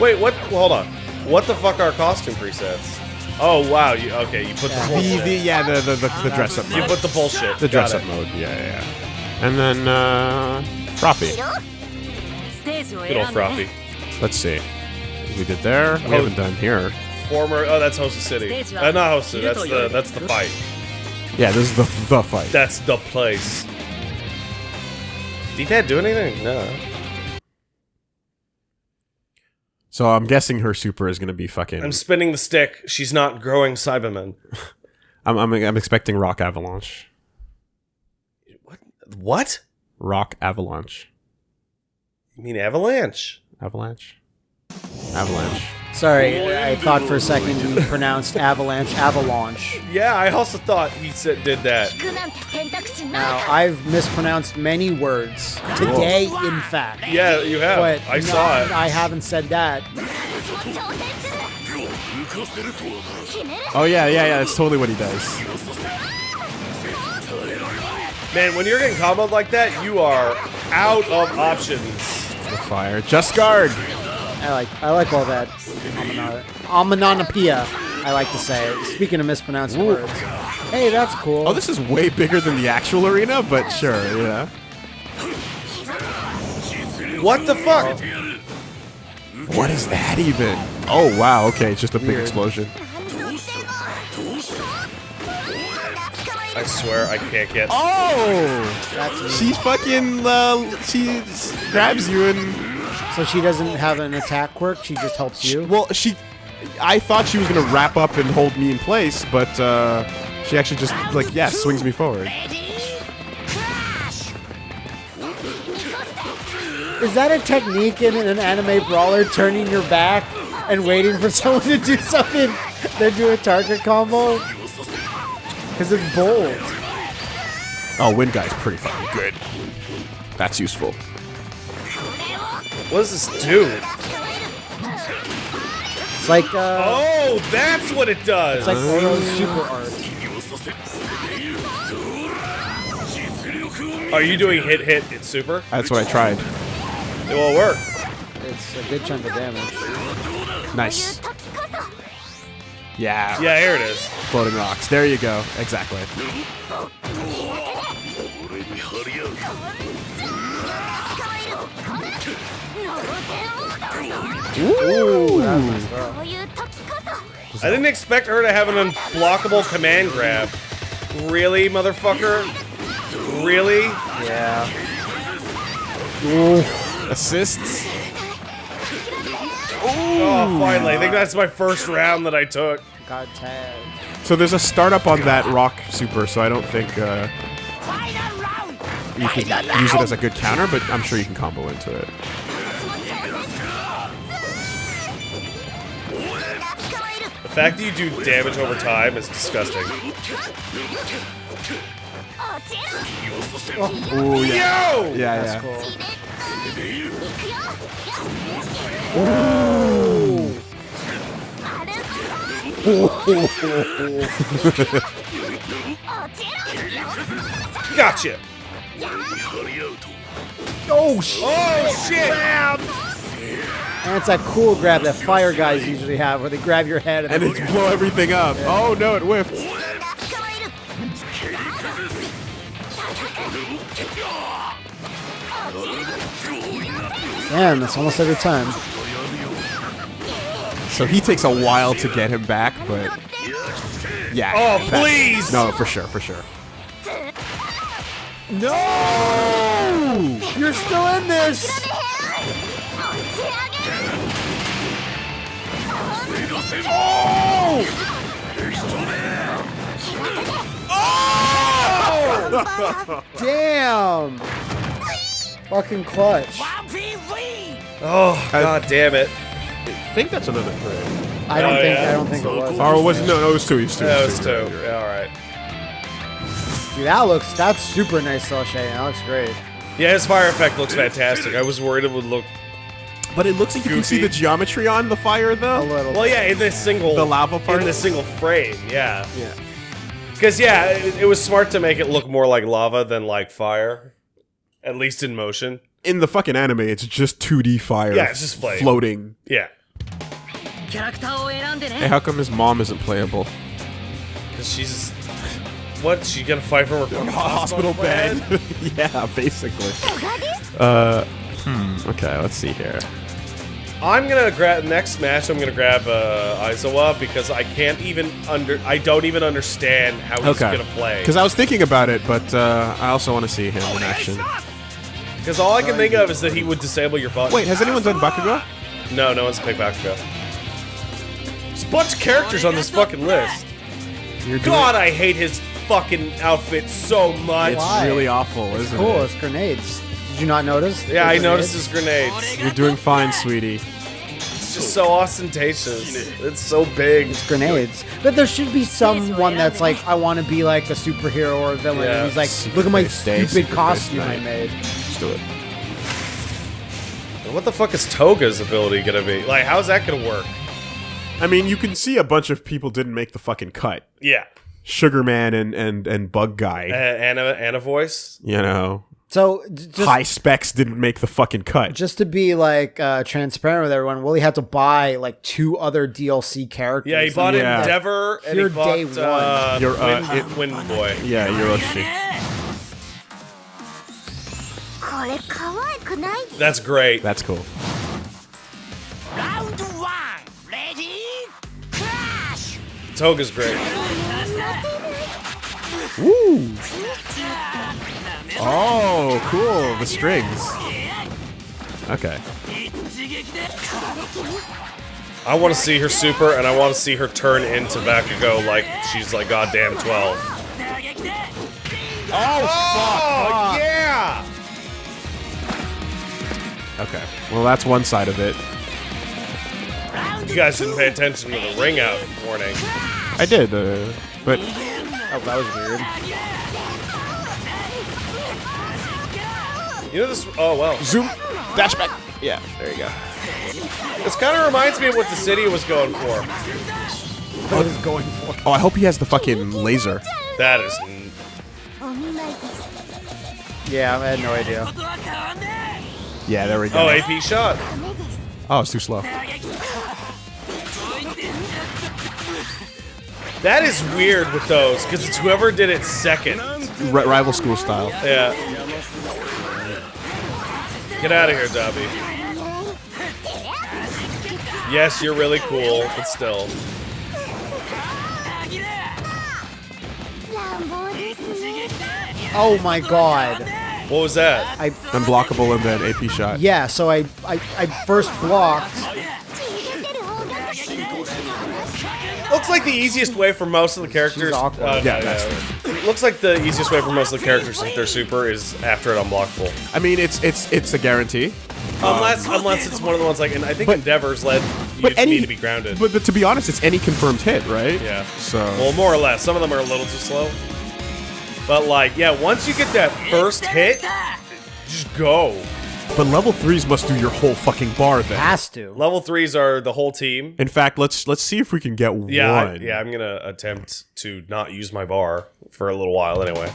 Wait, what? Well, hold on. What the fuck are costume presets? Oh wow, you okay? You put the
The,
bullshit.
the, yeah, the, the, the, the dress up
you
mode.
put the bullshit.
The
Got
dress up
it.
mode, yeah, yeah, yeah. And then, uh, Froppy.
ステージを
Good
選
old
んで
Froppy.
Let's see. We did there. We
Oh.
haven't done here.
Former. Oh, that's Hosa City. Uh, not Hosa. That's the that's the fight.
Yeah, this is the the fight.
That's the place. Did that do anything? No.
So I'm guessing her super is gonna be fucking.
I'm spinning the stick. She's not growing Cyberman.
I'm, I'm, I'm expecting Rock Avalanche.
What? What?
Rock Avalanche.
You mean Avalanche?
Avalanche. Avalanche.
Sorry, I thought for a second you pronounced avalanche avalanche.
Yeah, I also thought he said, did that.
Now, I've mispronounced many words today, in fact.
Yeah, you have.
But
I
no,
saw it.
I haven't said that.
Oh, yeah, yeah, yeah, that's totally what he does.
Man, when you're getting comboed like that, you are out of options.
The fire. Just guard!
I like I like all that omino- I like to say. Speaking of mispronouncing words. Hey, that's cool.
Oh, this is way bigger than the actual arena, but sure, yeah.
What the fuck?
What is that even? Oh wow. Okay, it's just a big
Weird.
explosion.
I swear I can't get.
Oh,
That's
she fucking uh, she grabs you and
so she doesn't have an attack quirk. She just helps you.
well, she. I thought she was gonna wrap up and hold me in place, but uh, she actually just like yeah swings me forward.
Is that a technique in an anime brawler, turning your back and waiting for someone to do something, then do a target combo? Because it's bold.
Oh, Wind Guy's pretty fucking good. That's useful.
What does this do?
It's like uh,
Oh, that's what it does.
it's like Oro's super art.
Are you doing hit hit? It's super.
That's what I tried.
It will work.
It's a good chunk of damage.
Nice. Yeah.
Yeah, here it is.
Floating rocks. There you go. Exactly.
I didn't expect her to have an unblockable command grab. Really, motherfucker? Really?
Yeah. Ooh.
Assists? Ooh.
Oh, finally. I think that's my first round that I took.
Got tagged.
So there's a startup on that rock super, so I don't think uh, you can use it as a good counter, but I'm sure you can combo into it.
Fact that you do damage over time is disgusting.
Ooh, yeah.
Yo!
Yeah,
That's
yeah.
cool.
Gotcha!
Oh shit!
Oh, shit!
And it's that cool grab that fire guys usually have, where they grab your head and,
And
then
it's blow everything up. Oh no, it whiffed.
damn, that's almost every time.
So he takes a while to get him back, but yeah.
Oh,
that-
please!
No, for sure, for sure.
No! You're still in this. Oh! Damn! Fucking clutch.
Oh, god damn it.
I think that's another frame.
I don't
Oh,
think
yeah.
I don't think it was.
Oh, was it? No, no, it was two. It was two.
That
it
was
two.
two. Yeah, alright.
Dude, that looks that's super nice, Cel Shading. That looks great.
Yeah, his fire effect looks fantastic. I was worried it would look.
But it looks like you can see the geometry on the fire, though.
A little.
Well, yeah, in this single.
The lava part.
In this single frame, yeah.
Yeah.
Because yeah, it, it, was smart to make it look more like lava than like fire, at least in motion.
In the fucking anime, it's just 2D fire.
Yeah, it's just flame.
floating.
Yeah.
Hey, how come his mom isn't playable?
Because she's what? She gonna fight from her
hospital, hospital bed? yeah, basically. Uh, hmm. Okay, let's see here.
I'm gonna grab next match. I'm gonna grab uh, Aizawa because I can't even under. I don't even understand how he's
Okay.
gonna play.
Because I was thinking about it, but uh, I also want to see him in action.
Because all I can think of is that he would disable your button.
Wait, has anyone done Bakugo?
No, no one's picked Bakugo. There's a bunch of characters on this fucking list.
You're doing-
God, I hate his fucking outfit so much.
It's
Why?
really awful, isn't
Cool,
it?
it's grenades. Did you not notice?
Yeah,
The
I noticed his
grenades?
grenades.
You're doing fine, sweetie.
It's just so ostentatious. It's so big.
It's grenades. But there should be someone that's like, I want to be like a superhero or a villain.
Yeah.
And he's like,
Secret
look at my stupid
Secret Base
costume I
Night.
made.
Just do it.
What the fuck is Toga's ability gonna be? Like, how's that gonna work?
I mean, you can see a bunch of people didn't make the fucking cut.
Yeah.
Sugarman and and and Bug Guy
Uh,
Guy.
and a voice?
You know,
so just,
high specs didn't make the fucking cut.
Just to be like uh, transparent with everyone, Willie had to buy like two other DLC characters.
Yeah, he bought
yeah.
Endeavor and
Here he
bought
day uh, one.
Uh,
your, uh,
Wind, Wind Boy.
Yeah,
you're a Yoarashi.
That's great.
That's cool.
Round one, ready, crash.
Toga's great.
Woo. Oh, cool. The strings. Okay.
I want to see her super, and I want to see her turn into Bakugo like she's like goddamn 12. Oh, fuck! Yeah!
Okay. Well, that's one side of it.
You guys didn't pay attention to the ring out warning.
I did, uh, but...
Oh, that was weird.
You know this. Oh, well.
Zoom. Dash back. Yeah, there you go.
This kind of reminds me of what the city was going for.
What is oh, going for?
Oh, I hope he has the fucking laser.
That is.
Yeah, I had no idea.
Yeah, there we go.
Oh, AP shot.
Oh, it's too slow.
That is weird with those, because it's whoever did it second.
R rival school style.
Yeah. Get out of here, Dabi. Yes, you're really cool, but still.
Oh my god.
What was that?
I
unblockable in that AP shot.
Yeah, so I I, I first blocked
Looks like the easiest way for most of the characters.
She's awkward.
uh,
Yeah,
no,
that's
no. Looks like the easiest way for most of the characters to hit their super is after it unblockable.
I mean, it's it's it's a guarantee.
Unless unless it's one of the ones like, and I think Endeavor's led you
But
to
any
need to be grounded.
But, but to be honest, it's any confirmed hit, right?
yeah.
So
Well, more or less. Some of them are a little too slow. But like, yeah, once you get that first hit, just go.
But level threes must do your whole fucking bar then.
Has to.
Level threes are the whole team.
In fact, let's let's see if we can get
yeah,
one.
I, yeah, I'm gonna attempt to not use my bar for a little while anyway.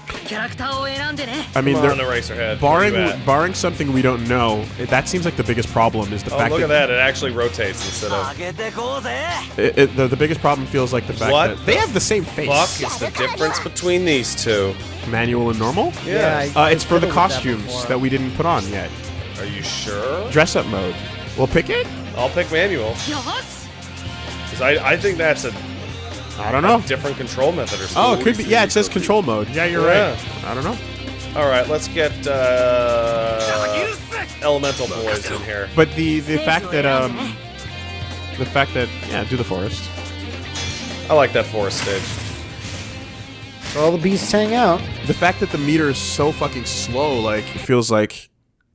I mean, they're
on Eraserhead.
Barring barring something we don't know, that seems like the biggest problem is the
oh,
fact.
look
that
at that! It actually rotates instead of.
It, it, the, the biggest problem feels like the fact
what
that they have the same face.
Fuck is the difference between these two?
Manual and normal?
Yeah.
yeah
uh, it's for the costumes
that,
that we didn't put on yet.
Are you sure?
Dress up mode. We'll pick it.
I'll pick manual
よし
because I I think that's a
I don't know.
different control method or something.
Oh, it could be. Yeah, it says control mode. Yeah, you're
Yeah.
right. I don't know.
All right, let's get uh, elemental boys in here.
But the the fact that um, the fact that yeah, do the forest.
I like that forest stage.
All the beasts hang out.
The fact that the meter is so fucking slow, like it feels like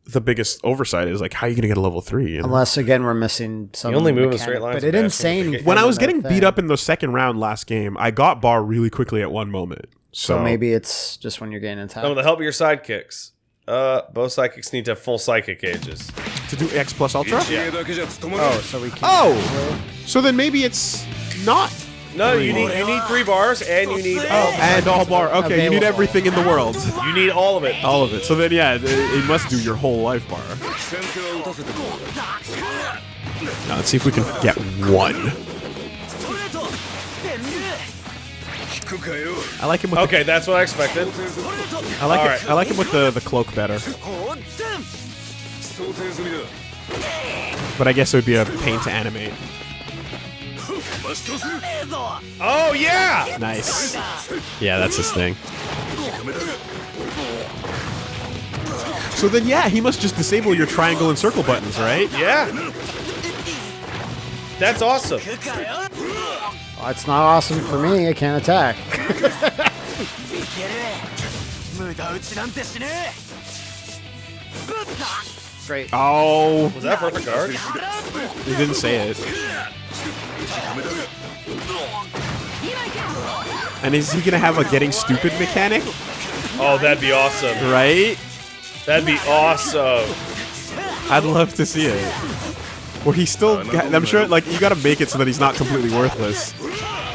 the biggest oversight is like how are you going to get a level three? You know?
Unless again we're missing some.
You only move in straight lines,
but it didn't say.
When I was getting beat up in the second round last game, I got bar really quickly at one moment. So,
so maybe it's just when you're getting attacked.
No, with the help of your sidekicks. Uh, both psychics need to have full psychic ages
to do X plus ultra.
Yeah.
Oh, so we can't.
Oh, so then maybe it's not
no, you need you need three bars and you need oh,
and all bar. Okay, Available. you need everything in the world.
You need all of it.
All of it. So then, yeah, it, it must do your whole life bar. Now let's see if we can get one. I like him with
Okay, the, that's what I expected.
I like it. I like him with the, the cloak better. But I guess it would be a pain to animate.
Oh, yeah!
Nice. Yeah, that's his thing. So then, yeah, he must just disable your triangle and circle buttons, right?
Yeah. That's awesome.
Well, it's not awesome for me. I can't attack. Great.
Oh.
Was that perfect guard?
He didn't say it. And is he gonna have a getting stupid mechanic?
Oh, that'd be awesome.
Right?
That'd be awesome.
I'd love to see it. Where he's still, I'm sure, like you gotta make it so that he's not completely worthless.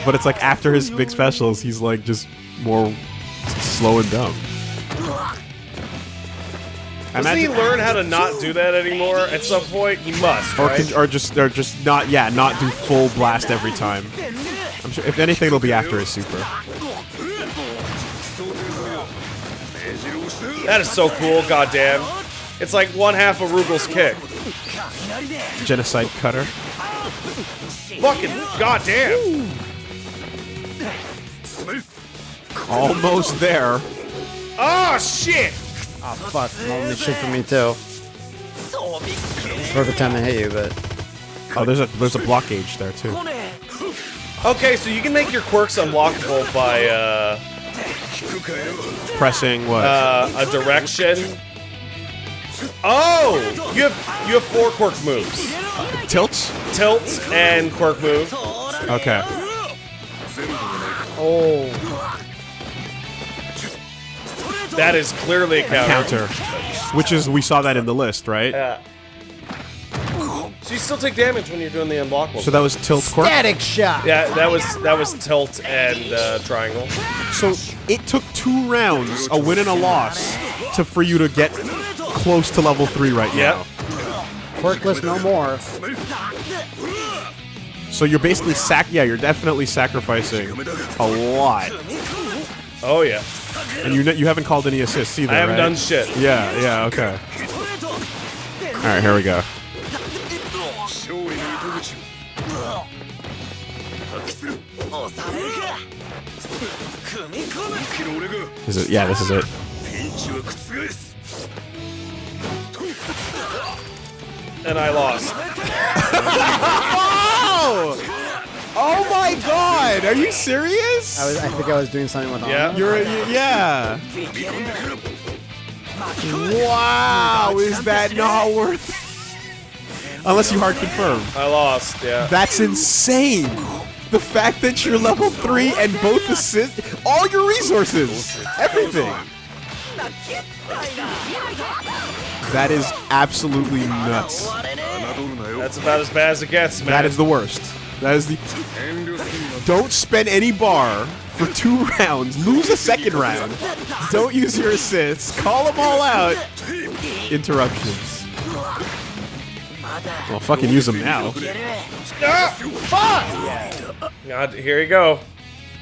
But it's like after his big specials, he's like just more slow and dumb. I
Does he learn how to not do that anymore? At some point, he must.
or
right?
can, or just or just not yeah not do full blast every time. I'm sure if anything it'll be after his super.
That is so cool. Goddamn. It's like one half of Rugal's kick.
Genocide cutter.
Fucking goddamn.
Almost there.
Oh shit.
Oh fuck! Mom this shit for me too. Perfect time to hit you, but
Oh, there's a there's a block gauge there too.
Okay, so you can make your quirks unlockable by uh,
Pressing what?
uh, a direction. Oh, you have you have four quirk moves:
Tilts.
tilt and quirk move.
Okay.
oh,
That is clearly a counter.
Counter. Which is we saw that in the list, right?
Yeah. So you still take damage when you're doing the unblockable.
So that was tilt quirk.
static shot.
yeah, that was that was tilt and uh, triangle.
So it took two rounds, a win and a loss, to for you to get close to level three right
Yeah.
now.
Quirkless no more.
So you're basically sac. Yeah, you're definitely sacrificing a lot,
Oh yeah.
And you you haven't called any assists either.
I haven't
right?
done shit.
Yeah, yeah, okay. All right, here we go. Is it? Yeah, this is it.
And I lost.
oh! Oh my god! Are you serious?
I, was, I think I was doing something with
yeah.
You're, yeah. Wow, is that not worth? Unless you hard confirm.
I lost, yeah.
That's insane! The fact that you're level 3 and both assist- All your resources! Everything! That is absolutely nuts.
That's about as bad as it gets, man.
That is the worst. That is the... Don't spend any bar for two rounds. Lose a second round. Don't use your assists. Call them all out. Interruptions. Well, fucking use them now. Ah, fuck!
God, here you go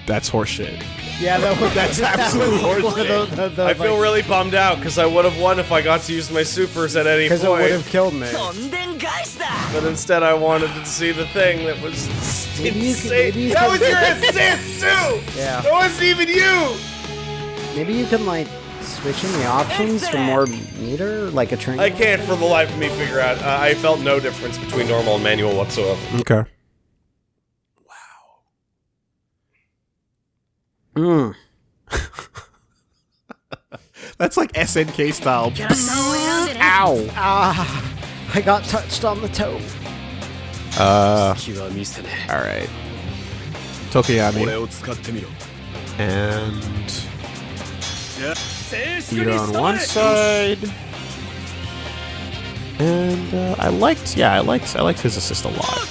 that's horseshit.
Yeah, that was,
that's
absolutely
horseshit.
The, the, the,
I feel really bummed out because I would have won if I got to use my supers at any point.
Because it would have killed me.
But instead, I wanted to see the thing that was
maybe
insane.
You can, you
that was your assist too.
Yeah,
that wasn't even you.
Maybe you can like switch in the options for more meter, like a train.
I can't for the life of me figure out. Uh, I felt no difference between normal and manual whatsoever.
Okay.
Mm.
That's like SNK style. Ow!
Ah, I got touched on the toe.
Uh, alright. Tokoyami. And...
You're
on one side. And uh, I liked, yeah, I liked, I liked his assist a lot.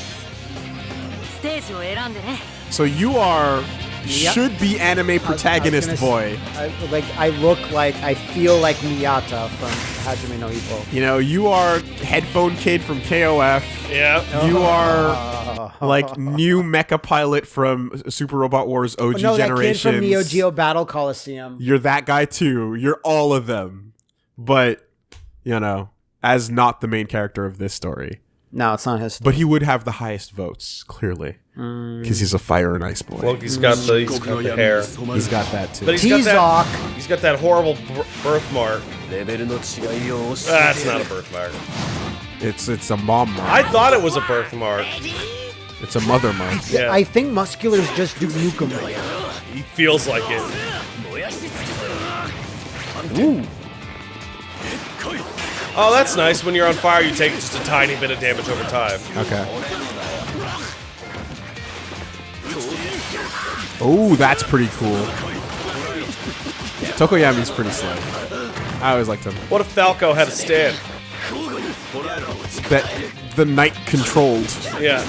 So you are
Yep.
should be anime
I was- I was
protagonist
gonna
boy.
I, like I look like I feel like Miyata from Hajime no Ippo.
You know, you are headphone kid from KOF.
Yeah.
You oh. are like new mecha pilot from Super Robot Wars OG
no, that kid from Neo Geo Battle Coliseum.
You're that guy too. You're all of them. But, you know, as not the main character of this story.
No, it's not his.
But he would have the highest votes, clearly, because he's a fire and ice boy.
Well, he's got the, he's got the hair.
He's got that too.
But he's got that, he's got that horrible birthmark. That's not a birthmark.
It's it's a mom mark.
I thought it was a birthmark.
It's a mother mark.
Yeah.
I think musculars just do nukem.
He feels like it. Ooh. Oh, that's nice. When you're on fire, you take just a tiny bit of damage over time.
Okay. Oh, that's pretty cool. Tokoyami's pretty slow. I always liked him.
What if Falco had a stand?
That the knight controlled.
Yeah.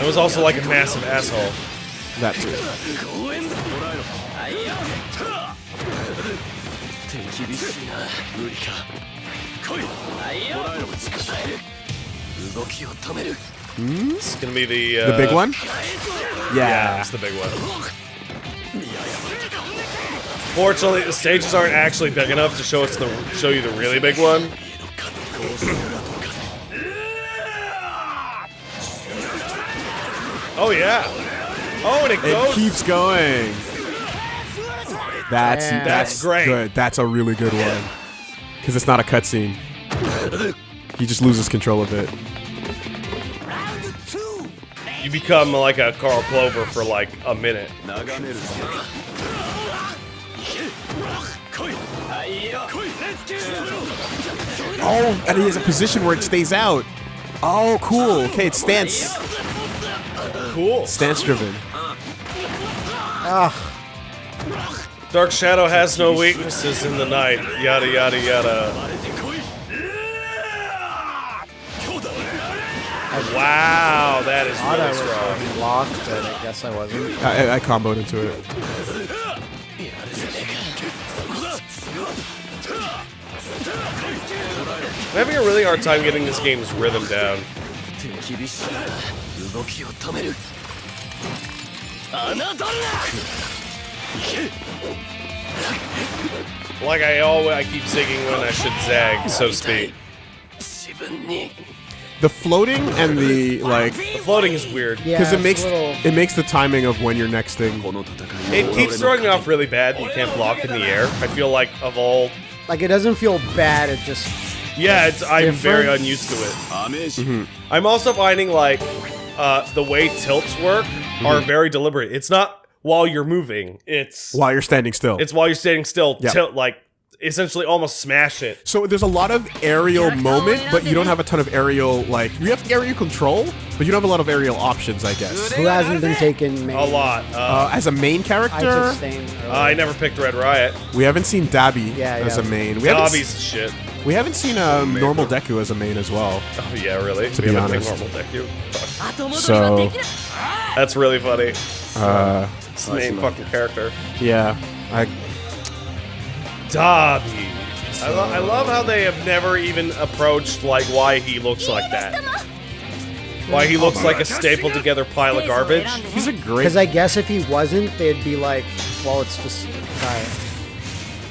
It was also like a massive asshole.
That too.
手厳しいな無理か来いもらえろ力える動きを止める
It's gonna be the uh,
The big one?
Yeah,
Yeah.
it's the big one. Fortunately, the stages aren't actually big enough to show us the show you the really big one. Oh yeah. Oh, and it
It
goes.
keeps going. That's
Damn.
that's,
great.
Good. That's a really good one because it's not a cutscene. he just loses control of it.
You become like a Carl Clover for like a minute.
Oh, and he has a position where it stays out. Oh, cool. Okay, it stance.
Cool.
Stance driven. Ah.
Dark Shadow has no weaknesses in the night, yada yada yada. Wow, that is
I
really strong.
Was but I guess I wasn't.
I, I comboed into it.
I'm having a really hard time getting this game's rhythm down. Like I always, I keep zigging when I should zag, so to speak.
The floating and the like.
The floating is weird
because yeah,
it
makes
little...
it makes the timing of when your next thing.
It keeps throwing me off really bad. You can't block in the air. I feel like of all.
Like it doesn't feel bad. It just.
Yeah, it's. I'm very unused to it.
Mm -hmm.
I'm also finding like uh, the way tilts work are mm -hmm. very deliberate. It's not while you're moving. It's
while you're standing still.
It's while you're standing still. Yep. Like essentially almost smash it.
So there's a lot of aerial moment, but you don't have a ton of aerial like you have aerial control, but you don't have a lot of aerial options, I guess.
Who hasn't been taken main?
A lot. Uh,
uh, as a main character,
I, uh,
I, never picked Red Riot.
We haven't seen Dabi
yeah, yeah.
as a main. We Dabi's
shit.
We haven't seen uh, a um, normal Deku as a main as well.
Oh yeah, really?
To
we
be honest,
normal
Deku. So
that's really funny.
Uh,
it's the main fucking character.
yeah, I
Dabi. I, lo- I love how they have never even approached like why he looks like that. Why he looks like a stapled together pile of garbage.
he's a great.
Because I guess if he wasn't, they'd be like, well, it's just guy.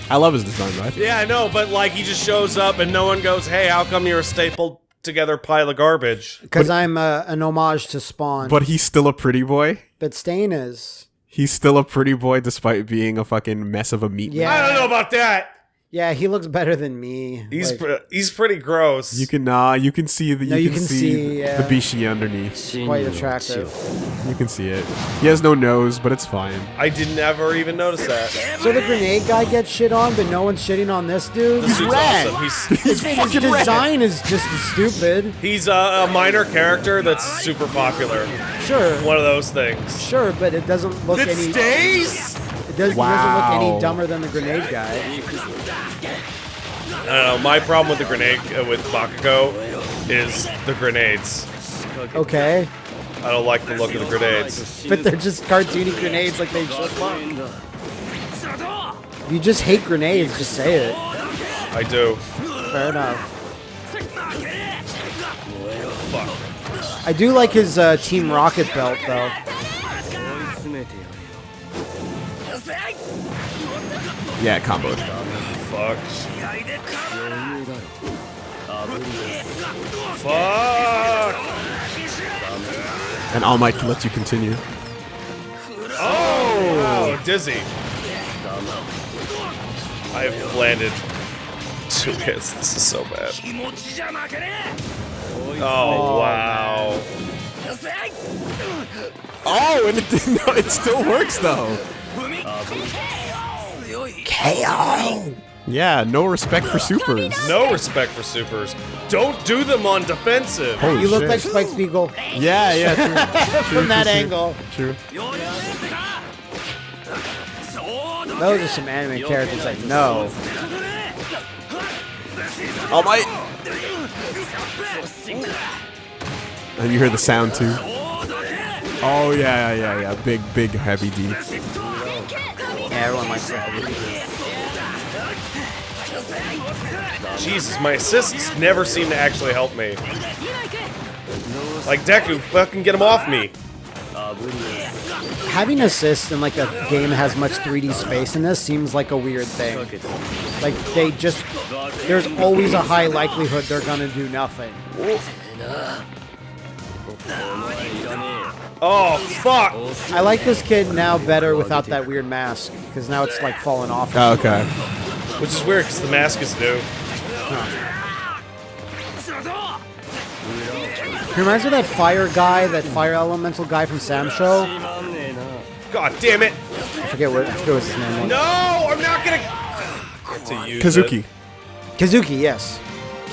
I love his design, right?
Yeah, I know, but like he just shows up and no one goes, "Hey, how come you're a stapled together pile of garbage?"
Because I'm uh, an homage to Spawn.
But he's still a pretty boy.
but Stain is.
He's still a pretty boy despite being a fucking mess of a meat.
Yeah.
I don't know about that.
Yeah, he looks better than me.
He's
Like,
pre- he's pretty gross.
You can nah, you can see the you,
No, you
can,
can
see,
see, yeah.
the bishi underneath.
quite attractive.
You can see it. He has no nose, but it's fine.
I did never even notice that.
So the grenade guy gets shit on, but no one's shitting on this dude.
This dude's
rad.
awesome. He's
He's
His
fucking rad.
design is just stupid.
he's a, a minor character that's super popular.
Sure,
One of those things.
sure, but it doesn't look
It
any.
stays.
It, does, it doesn't look
Wow.
any dumber than the grenade guy.
I don't know. My problem with the grenade uh, with Bakugo is the grenades.
Okay.
I don't like the look of the grenades.
But they're just cartoony grenades like they should look. If you just hate grenades, just say it.
I do.
Fair enough. Fuck. I do like his uh, Team Rocket belt, though.
Yeah, combo.
Fuck. Fuck.
And All Might can let you continue.
Oh, dizzy. I have landed two hits. This is so bad. Oh, wow.
Oh, and it. No, it still works though.
Uh, KO!
Yeah, no respect for supers.
No respect for supers. Don't do them on defensive.
Holy
You look
shit.
like Spike Spiegel
Yeah, yeah. True.
from that angle.
True.
Those are some anime characters I know.
All Might. And you hear the sound too. Oh yeah, yeah, yeah, yeah. Big, big, heavy D.
Yeah, everyone likes that.
Jesus, my assists never seem to actually help me. Like Deku, fucking get him off me.
Having assists in like a game that has much 3D space in this seems like a weird thing. Like they just, there's always a high likelihood they're gonna do nothing.
Oh, fuck.
I like this kid now better without that weird mask because now it's like falling off.
Oh, okay.
Which is weird because the mask is new.
He reminds me of that fire guy, that fire elemental guy from SamSho.
God damn it.
I forget what, I forget what his name was.
No, I'm not gonna. To use
Kazuki.
it.
Kazuki, yes.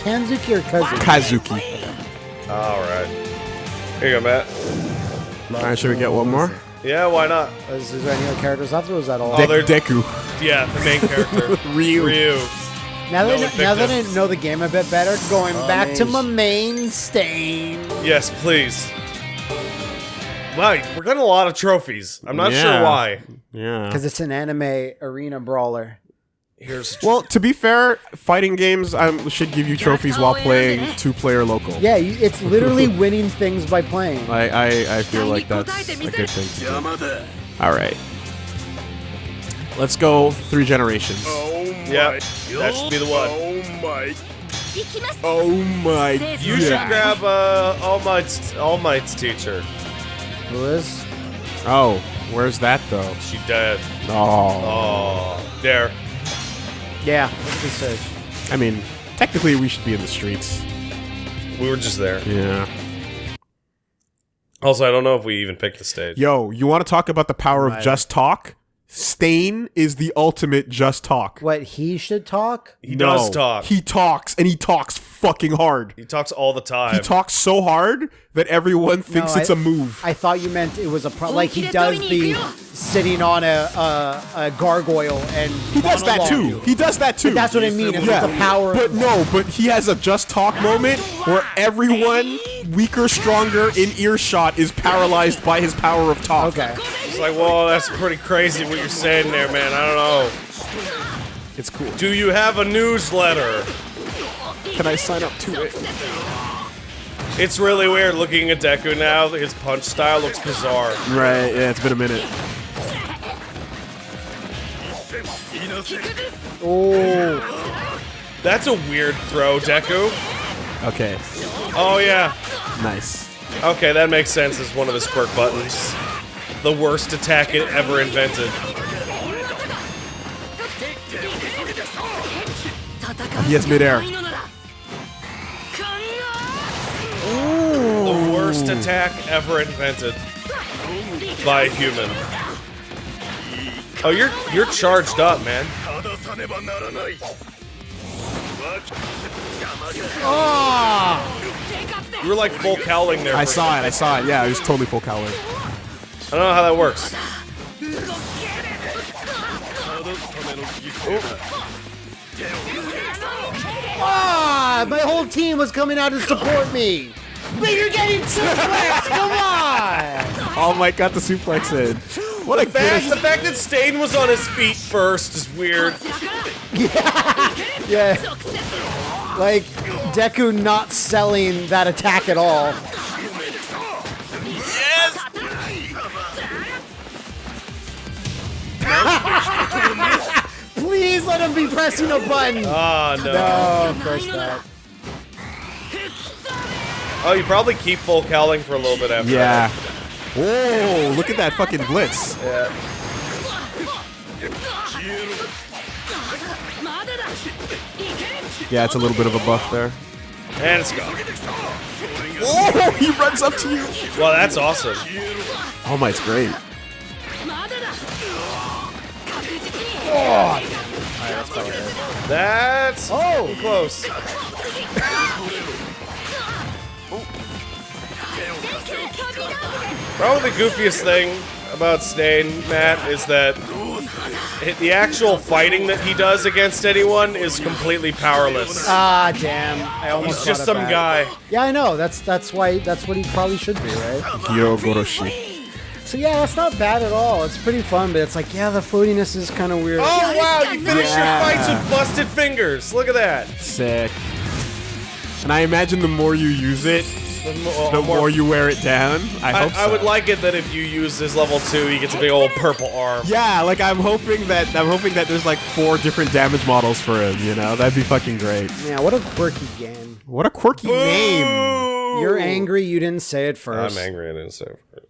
Kanzuki or Kazuki?
Kazuki.
All right. Here you go, Matt.
Alright, should we get one more?
Yeah, why not?
Is, is there any other characters left, or was that all?
Oh, they're-
Deku.
Yeah, the main character.
Ryu.
Ryu.
now that,
no
I- now that I know the game a bit better, going oh, back to my main stain.
Yes, please. Wow, we're getting a lot of trophies. I'm not
Yeah.
sure why.
Yeah.
Because it's an anime arena brawler.
Here's
well, to be fair, fighting games um, should give you trophies while playing two-player local.
Yeah, it's literally winning things by playing.
I, I, I feel like that's a good thing to do. All right. Let's go three generations.
Oh yeah, that should be the one.
Oh my.
Oh my.
You should grab uh, All Might's All Might's teacher.
Who is?
Oh, where's that though?
She dead.
Oh.
Oh, there.
Yeah, let's be safe.
I mean, technically we should be in the streets.
We were just there.
Yeah.
Also, I don't know if we even picked the stage.
Yo, you want to talk about the power of
Right.
just talk? Stain is the ultimate just talk.
What, he should talk?
He does talk. He,
He talks, and he talks fucking hard.
He talks all the time.
He talks so hard that everyone thinks
No,
it's
I-
a move.
I thought you meant it was a pro- like he does the sitting on a, a, a gargoyle and
he does that too. He does that too.
That's what I mean. It's like the power.
But no, but he has a just talk moment where everyone, weaker, stronger, in earshot, is paralyzed by his power of talk.
Okay.
It's like, whoa, that's pretty crazy what you're saying there, man. I don't know.
It's cool.
Do you have a newsletter?
Can I sign up to it?
It's really weird looking at Deku now. His punch style looks bizarre.
Right, yeah, it's been a minute.
Oh,
That's a weird throw, Deku.
Okay,
Oh, yeah.
nice.
Okay, that makes sense as one of his quirk buttons. The worst attack it ever invented.
Yes, midair.
The worst attack ever invented by a human. Oh, you're you're charged up, man. Ah! You were like full cowling there.
I saw it, I saw it. Yeah, it was totally full cowling.
I don't know how that works.
ah! My whole team was coming out to support me. But you're getting suplex. Come on.
All Might got the suplex in. What a
The fact, the fact that Stain was on his feet first is weird.
Yeah. Like Deku not selling that attack at all. Please let him be pressing a button.
Oh, no.
No, of course not.
Oh, you probably keep full cowling for a little bit after
Yeah.
That.
Whoa, look at that fucking blitz.
Yeah.
Yeah, it's a little bit of a buff there.
And it's gone.
Whoa, he runs up to you.
Wow, that's awesome.
Oh my,
it's great. Oh, that's probably it.
That's
oh!
close. probably the goofiest thing about Stain, Matt, is that it, the actual fighting that he does against anyone is completely powerless.
Ah, damn! I almost
He's just some guy.
Yeah, I know. That's that's why. That's what he probably should be, right?
Gyogoroshi.
So yeah, that's not bad at all. It's pretty fun, but it's like, yeah, the floatiness is kind of weird.
Oh wow, you finish
Yeah.
your fights with busted fingers. Look at that.
Sick. And I imagine the more you use it,
The mo-
the
uh,
more you wear it down. I,
I,
hope
I would like it that if you use this level two, he gets a big old purple arm.
Yeah, like I'm hoping that I'm hoping that there's like four different damage models for him. You know, that'd be fucking great.
Yeah, what a quirky game.
What a quirky name.
You're angry you didn't say it 1st
I'm angry I didn't say it.